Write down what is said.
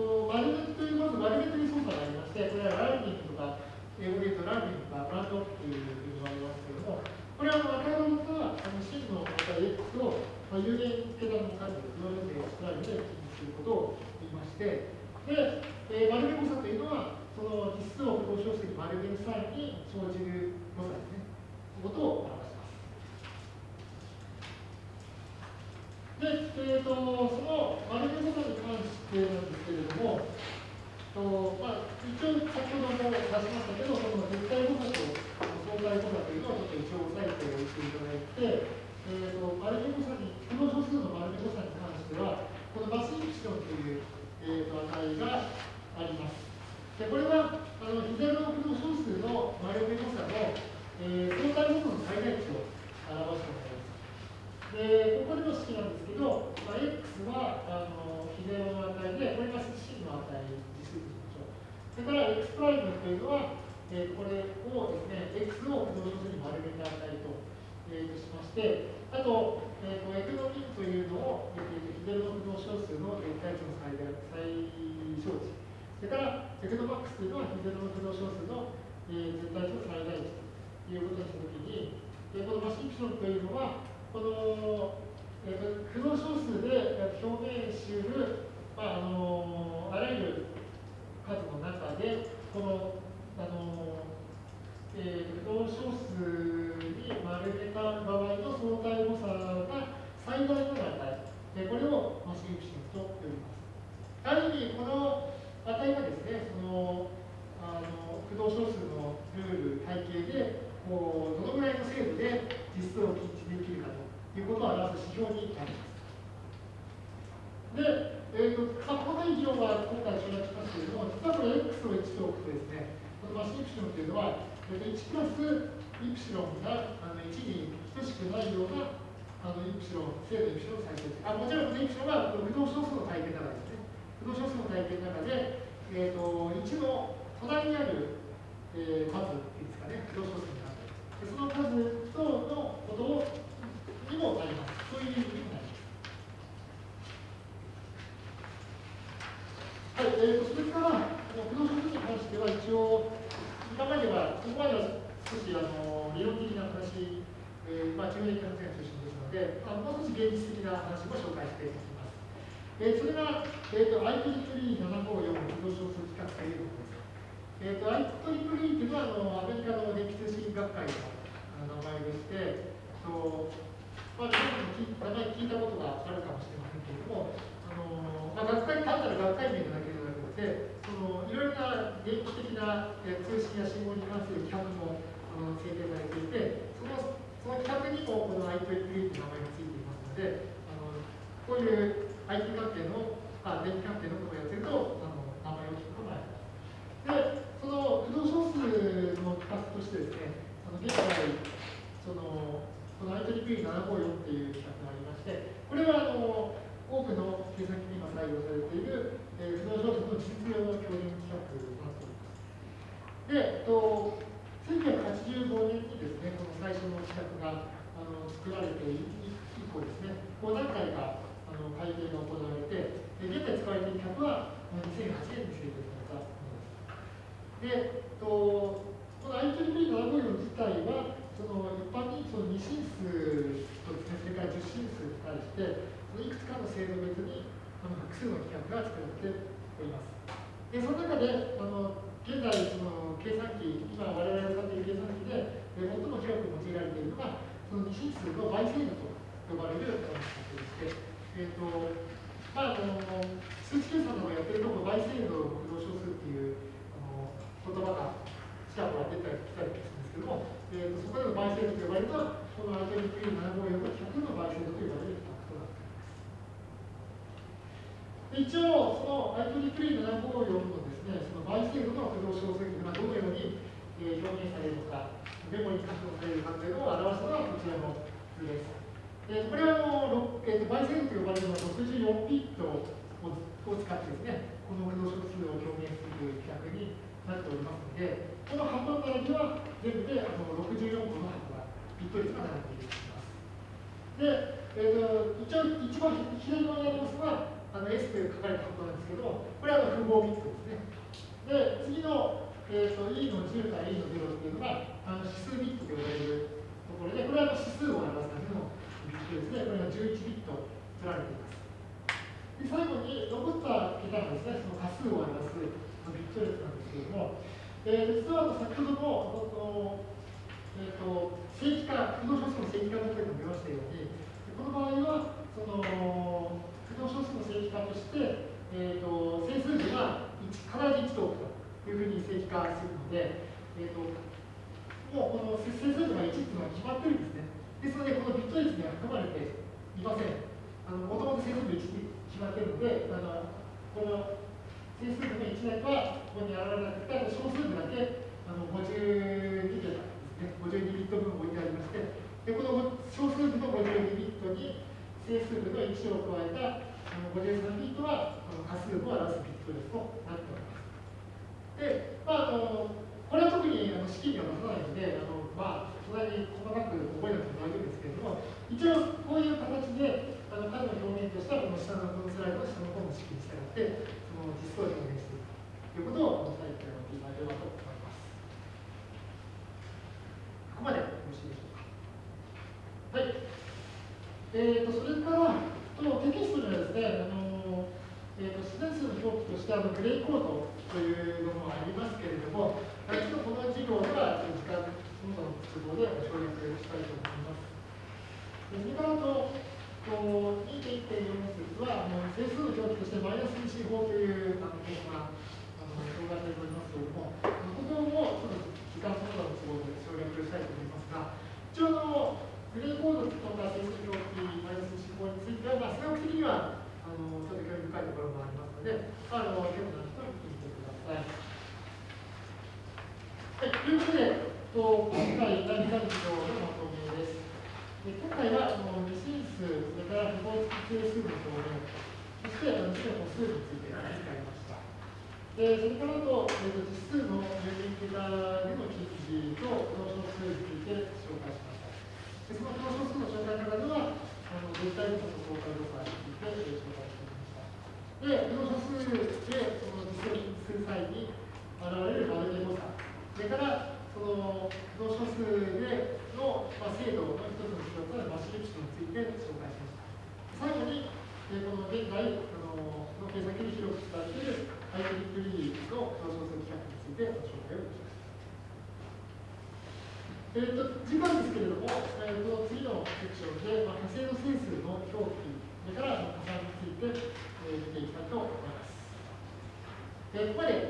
で、この丸抜きという、まず丸めという操作がありまして、これはランニングとか、英語で言うとランニングとかブランドっていうふうに言われますけれども、これは赤色があの真の値 x を、まあ、有限桁の数で、言われてスライドで記入することを言いまして、で、えー、丸め誤差というのは、その実数を不動小数に丸める際に生じる誤差ですね。ことを表します。で、えーと、その丸め誤差に関してなんですけれども、とまあ、一応先ほども出しましたけど、その絶対誤差と相対誤差というのをちょっと一応押さえておいていただいて、えーと、丸め誤差に、この小数の丸め誤差に関しては、このマスイプシロンという、えーと、値があります。でこれはあのヒゼロの小数の丸め誤差のえー、相対部分の最大値を表しております。で、ここでの式なんですけど、まあ、x はあの比ゼロの値で、これが真の値、実数としましょう。それから x プライムというのは、えー、これをですね、x を不動小数に丸めた値と,、えー、しまして、あと、えーと、エクノミンというのを、えー、ヒゼロの不動小数の絶対値の最大最小値。それから、エクノマックスというのはヒゼロの不動小数の、えー、絶対値の最大値と。いうことにしたときに、でこのマシンクションというのは、この、えーと、駆動小数で表現しうる、まああのあらゆる数の中で、この、あのえー、駆動小数に丸めた場合の相対誤差が最大の値、でこれをマシンクションと呼びます。ある意味、この値がですね、そのあの駆動小数のルール、体系でこうどのぐらいの精度で実数を禁止できるかということを表す指標になります。で、えーと、この以上は今回省略しますけれども、実はこれ x を1と置くとですね、このマシンイプシロンというのは、1プラスイプシロンがあの1に等しくないようなあのイプシロン、正のイプシロンを再生あもちろんこのイプシロンは不動小数の体系の中ですね。不動小数の体系の中で、えーと、1の隣にある、えー、数ですかね、不動小数その数とのことにもなります。そういう意味にもなります。はい、えーと、それから、不動産に関しては一応、今までは、ここまでは少しあの理論的な話、えー、まあ、中年の話が中心ですので、あもう少し現実的な話も紹介していきます。えー、それが、えーと、IEEE754 不動小数規格というものです。えーと、IEEE というのはあのアメリカの電気通信学会の名前でして、とまあ、皆さんも名前聞いたことがあるかもしれませんけれども、あのまあ、学会単なる学会名だけではなくて、そのいろいろな電気的なえー通信や信号に関する規格もあの制定されていて、そのその規格にもこの IEEE という名前がついていますので、あのこういう IT 関係の、あ電気関係のことをやってると、あの名前を聞くことがあります。でその不動小数の企画としてですね、あの現在、そのこの IEEE754 っていう企画がありまして、これはあの多くの計算機に今採用されている、えー、不動小数の実用の教員企画となっております。で、えっと、1985年にですね、この最初の企画があの作られて以降ですね、5段階があの改定が行われて、現在使われている企画は2008年に制定されで、とこの IEEE754 自体は、その一般にその2進数とですね、それから10進数に対して、そのいくつかの制度別にあの複数の規格が作られております。で、その中で、あの現在、その計算機、今我々が使っている計算機で、最も広く用いられているのが、その2進数の倍精度と呼ばれる規格でして、えっ、ー、と、まあ、あの数値計算のやってるところ、倍精度の不動小数っていうあの言葉が近くは出たり来たりするんですけども、えーと、そこでの倍精度と呼ばれるのは、この IEEE754 が100の倍精度と呼ばれる規格となっています。一応、その IEEE754 のですね、その倍精度の不動小数がどのように、えー、表現されるのか、メモに書くされるかというのを表したのがこちらの図です。えー、これはあの、えーと、倍精度と呼ばれるのは64ビットをを使ってですね、この不動小数を表現するという規格になっておりますので、この箱の並びは全部であの64個の箱が、ビット率が並んでいます。で、えーと、一応、一番左側にありますのは、あの S と書かれたことなんですけど、これはあの符号ビット。えーと、E の10から E の0っていうのがあの指数ビットと呼ばれるところで、これは指数を表すためのビットですね。これが11ビット取られています。で最後に残った桁がですね、その仮数を表すビット列なんですけれども、えー、実は先ほども、えーと、正規化、不動小数の正規化の時も見ましたように、この場合は、その不動小数の正規化として、えーと、整数字が1必ず1と置くというふうに正規化するので、えーと、もうこの整数字が1っていうのは決まってるんですね。ですので、このビット列には含まれていません。もともと整数字1に決まってるので、あのこの整数字の1列はここに現れなくて、小数字だけあの52桁ですね、52ビット分置いてありまして、でこの小数字の52ビットに整数部の1を加えたあの53ビットはこの仮数を表すビット列となっております。で、まあ、あのこれは特にあの式には出さないので、あのまあ、そんなに細かく覚えなくても大丈夫ですけれども、一応こういう形であのの表現としては、この下のこのスライドの下の方の式に従って、その実数を表現していくということを、このタイプでやっていただければと思います。ここまでよろしいでしょうか。はい。えーと、それから、とテキストにはですね、あのえーと、自然数の表記としてあのグレーコードというのもありますけれども、ちょっとこの授業では時間、の都合で省略したいと思います。でそれから、2.1.4節は整数の表記としてマイナス二進法というあの項があの表がされておりますけれども、ここもちょっと時間その他の都合で省略したいと思いますが、一応のグレーコードとか整数表記マイナス二進法については、まあ、数学的にはあのちょっと興味深いところもありますので、あの興味ださい。はい、ということで、と今回第2弾のまとめです。で今回はあの二進数、それから符号付き定数の表現、そしてあの次の歩数について扱いました。でそれからと、えー、と実数の有限桁での記事とこの小数について紹介しました。でそのこの小数の紹介の中では、あの絶対誤差と相対誤差について紹介してみました。で、この小数でその実践する際に現れるマルゲ誤差、それからその不動小数での、まあ、精度の一つの指標となるマシリプションについて紹介しました。最後に、えー、この現在、あのの計算機に広く使われている IEEE の不動小数規格についてご紹介をしました。えーと、次回ですけれども、えーと、次のセクションで、まあ、火星の整数の表記、それから加算について、えー、見ていきたいと思います。えー、